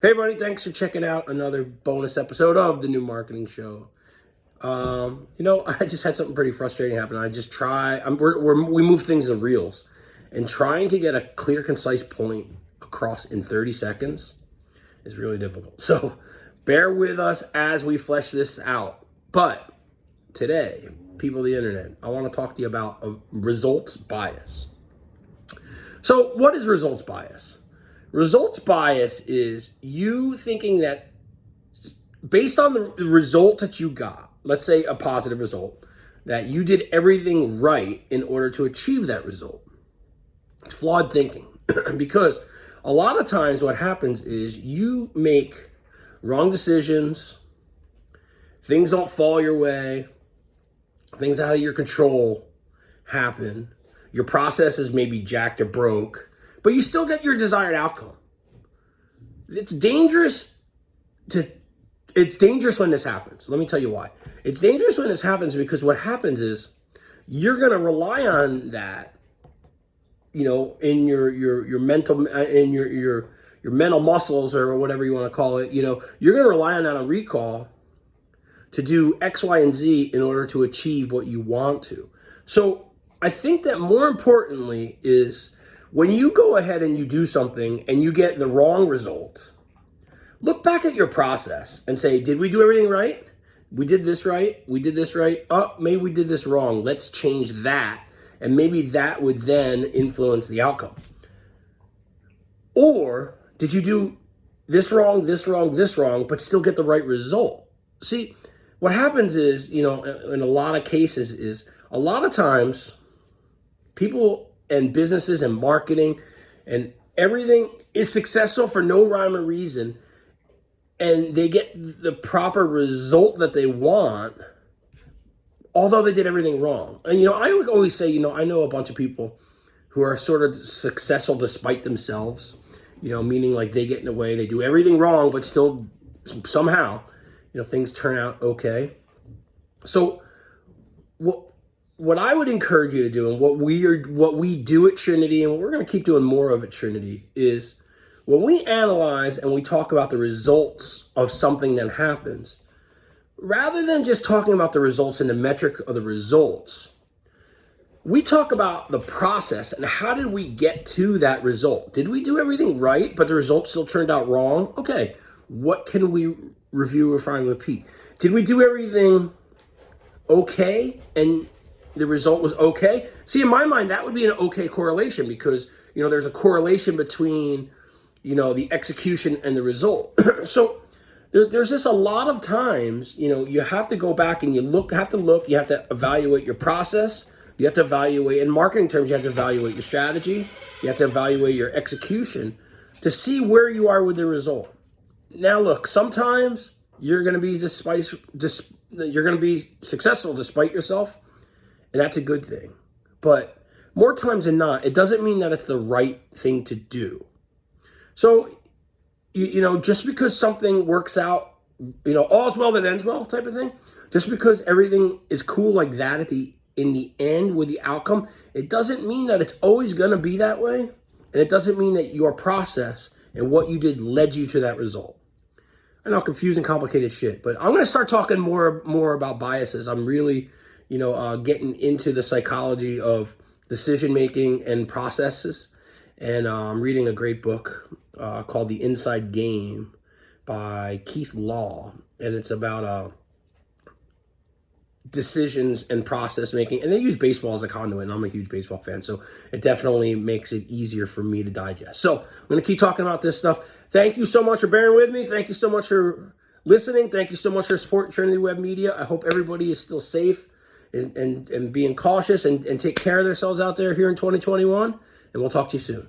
Hey, everybody, thanks for checking out another bonus episode of the new marketing show. Um, you know, I just had something pretty frustrating happen. I just try, I'm, we're, we're, we move things to reels, and trying to get a clear, concise point across in 30 seconds is really difficult. So bear with us as we flesh this out. But today, people of the internet, I want to talk to you about a results bias. So, what is results bias? Results bias is you thinking that based on the result that you got, let's say a positive result, that you did everything right in order to achieve that result. It's flawed thinking because a lot of times what happens is you make wrong decisions, things don't fall your way, things out of your control happen, your process is maybe jacked or broke, but you still get your desired outcome. It's dangerous to it's dangerous when this happens. Let me tell you why. It's dangerous when this happens because what happens is you're going to rely on that you know in your your your mental uh, in your your your mental muscles or whatever you want to call it, you know, you're going to rely on that on recall to do X, Y, and Z in order to achieve what you want to. So I think that more importantly is when you go ahead and you do something and you get the wrong result, look back at your process and say, did we do everything right? We did this right. We did this right. Oh, maybe we did this wrong. Let's change that. And maybe that would then influence the outcome. Or did you do this wrong, this wrong, this wrong, but still get the right result? See, what happens is, you know, in a lot of cases is a lot of times people and businesses and marketing and everything is successful for no rhyme or reason and they get the proper result that they want although they did everything wrong. And you know i always say you know i know a bunch of people who are sort of successful despite themselves you know meaning like they get in the way they do everything wrong but still somehow you know things turn out okay. So what what I would encourage you to do and what we are what we do at Trinity and what we're going to keep doing more of at Trinity is when we analyze and we talk about the results of something that happens, rather than just talking about the results and the metric of the results, we talk about the process and how did we get to that result? Did we do everything right, but the results still turned out wrong? Okay, what can we review, refine, repeat? Did we do everything okay and the result was okay. See, in my mind, that would be an okay correlation because, you know, there's a correlation between, you know, the execution and the result. so there, there's just a lot of times, you know, you have to go back and you look, have to look, you have to evaluate your process. You have to evaluate, in marketing terms, you have to evaluate your strategy. You have to evaluate your execution to see where you are with the result. Now, look, sometimes you're going to be despite, dis, you're going to be successful despite yourself and that's a good thing. But more times than not, it doesn't mean that it's the right thing to do. So, you, you know, just because something works out, you know, all's well that ends well type of thing, just because everything is cool like that at the in the end with the outcome, it doesn't mean that it's always going to be that way. And it doesn't mean that your process and what you did led you to that result. I know confusing, complicated shit, but I'm going to start talking more more about biases. I'm really you know, uh, getting into the psychology of decision making and processes. And uh, I'm reading a great book uh, called The Inside Game by Keith Law. And it's about uh, decisions and process making. And they use baseball as a conduit. And I'm a huge baseball fan. So it definitely makes it easier for me to digest. So I'm going to keep talking about this stuff. Thank you so much for bearing with me. Thank you so much for listening. Thank you so much for supporting Trinity Web Media. I hope everybody is still safe and, and, and being cautious and, and take care of themselves out there here in 2021. And we'll talk to you soon.